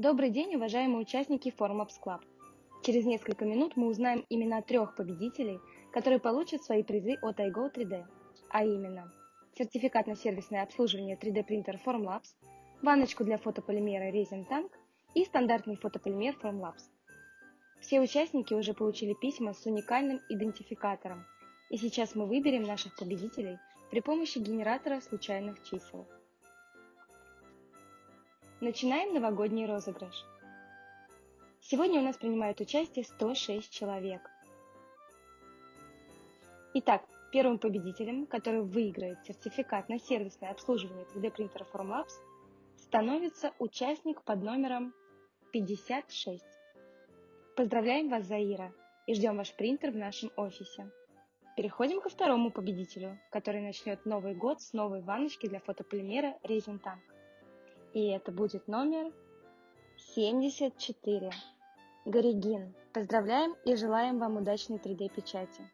Добрый день, уважаемые участники Formlabs Club. Через несколько минут мы узнаем имена трех победителей, которые получат свои призы от iGo 3D, а именно сертификат на сервисное обслуживание 3D принтер Formlabs, ванночку для фотополимера Resin Tank и стандартный фотополимер Formlabs. Все участники уже получили письма с уникальным идентификатором, и сейчас мы выберем наших победителей при помощи генератора случайных чисел. Начинаем новогодний розыгрыш. Сегодня у нас принимают участие 106 человек. Итак, первым победителем, который выиграет сертификат на сервисное обслуживание 3D принтера Formlabs, становится участник под номером 56. Поздравляем вас, Заира, и ждем ваш принтер в нашем офисе. Переходим ко второму победителю, который начнет Новый год с новой ванночки для фотополимера Resin Tank. И это будет номер 74. Горигин. Поздравляем и желаем вам удачной 3D печати.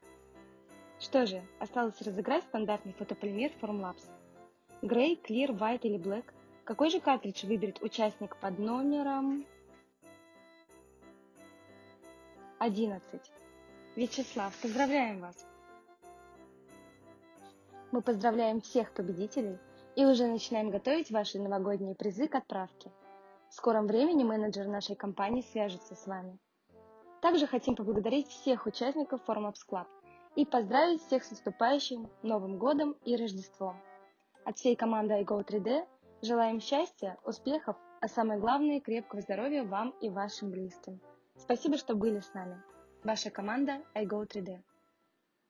Что же, осталось разыграть стандартный фотополимер Formlabs. Grey, Clear, White или Black. Какой же картридж выберет участник под номером 11? Вячеслав, поздравляем вас! Мы поздравляем всех победителей и уже начинаем готовить ваши новогодние призы к отправке. В скором времени менеджер нашей компании свяжется с вами. Также хотим поблагодарить всех участников Formlabs Club и поздравить всех с наступающим Новым Годом и Рождеством. От всей команды iGo3D желаем счастья, успехов, а самое главное крепкого здоровья вам и вашим близким. Спасибо, что были с нами. Ваша команда iGo3D.